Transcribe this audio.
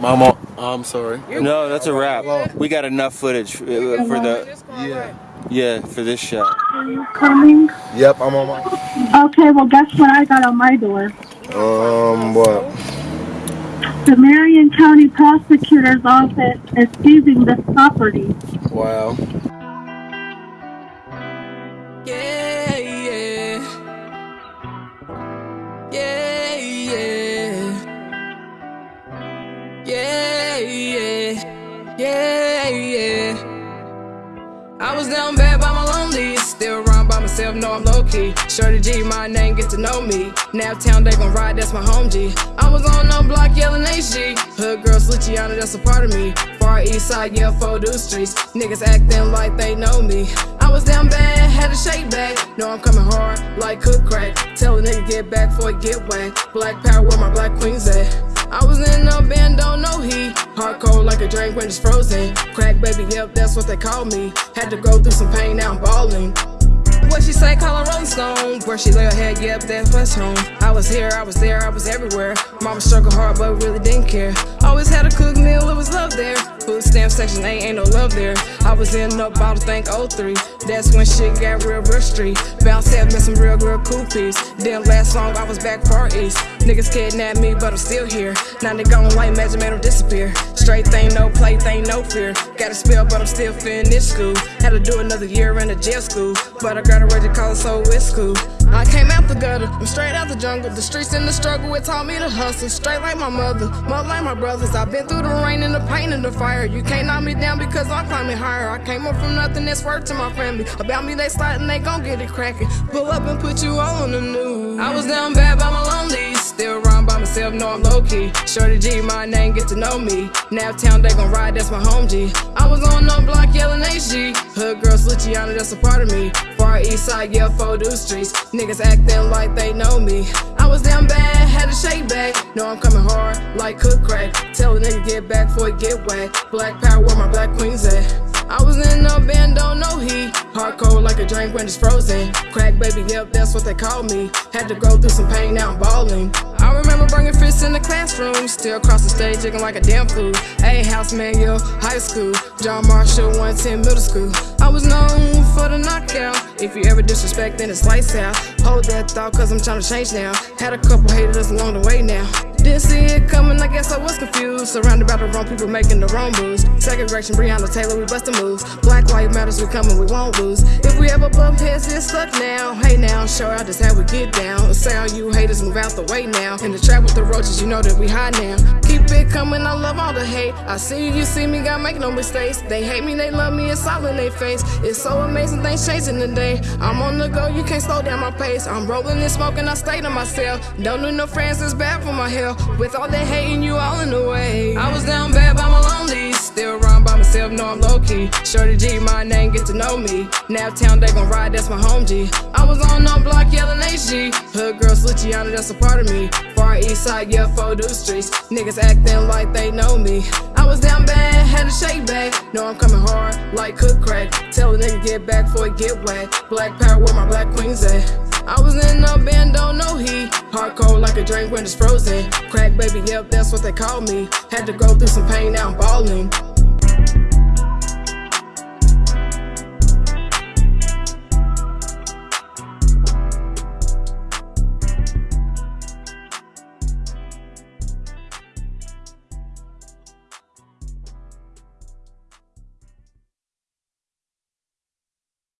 Mama, I'm sorry. No, that's a wrap. We got enough footage uh, for the Yeah. yeah for this shot. Are you coming? Yep, I'm on my. Okay, well, guess what I got on my door? Um, what? The Marion County Prosecutor's Office is seizing this property. Wow. Yeah, yeah. Yeah, yeah. Yeah. I was down bad by my lonely. Still around by myself, know I'm low key. Shorty G, my name, get to know me. Naptown, they gon' ride, that's my home G. I was on no block yelling HG. Hood girl, Luciana, that's a part of me. Far east side, yeah, Fodu streets. Niggas acting like they know me. I was down bad, had to shake back. Know I'm coming hard, like cook crack. Tell a nigga get back before he get whacked. Black power, where my black queens at? I was in a band, don't know he. Hardcore like a drink when it's frozen. Crack baby, yep, that's what they call me. Had to go through some pain, now I'm balling. What she say, call her Rolling Stone. Where she lay her head, yep, that's what's home. I was here, I was there, I was everywhere. Mama struggled hard, but really didn't care. Always had a cook meal, it was love there. Food stamp section, ain't, ain't no love there. I was in no bottle, think 03. That's when shit got real, real street. Bounce had met some real, real cool piece. Didn't last long, I was back far east. Niggas kidnapped me, but I'm still here. Now they gone like magic, made them disappear. Straight thing, no play thing, no fear. Got a spell, but I'm still finished school. Had to do another year in the jail school. But I graduated college, so it's cool. I came out the gutter, I'm straight out the jungle. The streets and the struggle, it taught me to hustle. Straight like my mother, mother like my brothers. I've been through the rain and the pain and the fire. You can't knock me down because I'm climbing higher. I came up from nothing, that's worth to my family. About me, they sliding, they gon' get it cracking. Pull up and put you all on the news. I was down bad by my lonely. Still around by myself, know I'm low key. Shorty G, my name, get to know me. Naptown, they gon' ride, that's my home G. I was on no block yelling HG. Hood girl, Luciana, that's a part of me. East side, yeah, Fodu streets. Niggas acting like they know me. I was down bad, had to shake back. Know I'm coming hard, like cook crack. Tell a nigga get back before he get whacked. Black power, where my black queens at? I was in a band, don't know he. Hardcore like a drink when it's frozen. Crack baby, yep, that's what they call me. Had to go through some pain, now I'm balling. Remember bringing fists in the classroom. Still across the stage, jigging like a damn fool. A house manual, high school. John Marshall, 110 middle school. I was known for the knockout. If you ever disrespect, then it's lights out. Hold that thought, cause I'm trying to change now. Had a couple haters along the way now. Didn't see it coming, I guess I was confused. Surrounded by the wrong people making the wrong moves. Second direction, Breonna Taylor, we bustin' moves. Black life matters, we coming, we won't lose. If we ever bump heads, it's stuck now. Hey now, show out just how we get down. Say all you haters, move out the way now. In the trap with the roaches, you know that we high now. Keep it coming, I love all the hate. I see you, you see me, gotta make no mistakes. They hate me, they love me, it's all in their face. It's so amazing, things changing today. I'm on the go, you can't slow down my pace. I'm rolling and smoking, I stay to myself. Don't need no friends, it's bad for my health. With all that hating, you all in the way. I was down bad by my lonely. Still around by myself, know I'm low key. Shorty G, my name, get to know me. Naptown, they gon' ride, that's my home G. I was on no block yelling HG. Hood girl, Luciana, that's a part of me. Far east side, yeah, Fodu streets. Niggas acting like they know me. I was down bad, had a shake back. Know I'm coming hard, like cook crack. Tell a nigga get back before he get whacked. Black power, where my black queens at? I was in a band, don't know he. Hard cold like a drink when it's frozen. Crack baby, yep, that's what they call me. Had to go through some pain, now I'm balling.